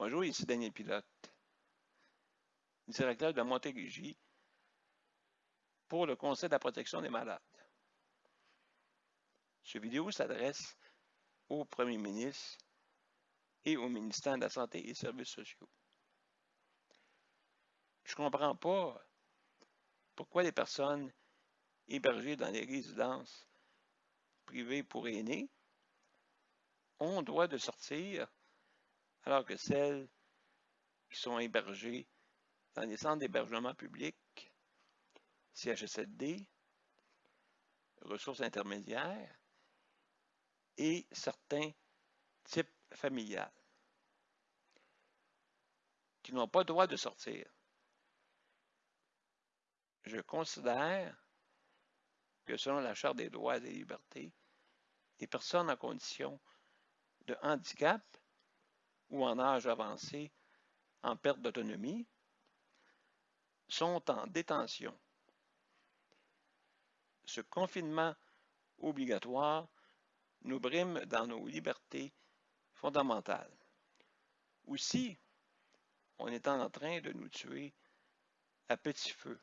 Bonjour, ici Daniel Pilote, directeur de Montérégie pour le Conseil de la protection des malades. Cette vidéo s'adresse au Premier ministre et au ministère de la Santé et des Services sociaux. Je ne comprends pas pourquoi les personnes hébergées dans les résidences privées pour aînés ont droit de sortir alors que celles qui sont hébergées dans les centres d'hébergement public, CHSLD, ressources intermédiaires et certains types familiales qui n'ont pas le droit de sortir. Je considère que selon la Charte des droits et des libertés, les personnes en condition de handicap ou en âge avancé en perte d'autonomie sont en détention. Ce confinement obligatoire nous brime dans nos libertés fondamentales. Aussi, on est en train de nous tuer à petit feu,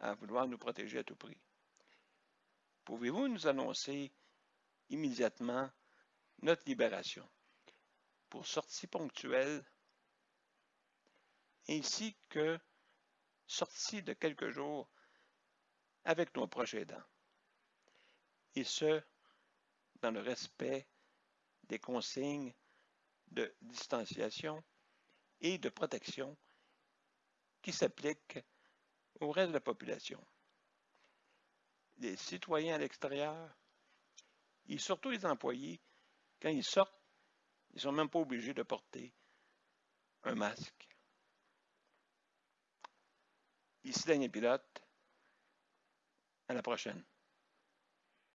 à vouloir nous protéger à tout prix. Pouvez-vous nous annoncer immédiatement notre libération? Pour sortie ponctuelle ainsi que sortie de quelques jours avec nos proches aidants. Et ce, dans le respect des consignes de distanciation et de protection qui s'appliquent au reste de la population. Les citoyens à l'extérieur et surtout les employés, quand ils sortent ils ne sont même pas obligés de porter un masque. Ici Daniel Pilote. À la prochaine.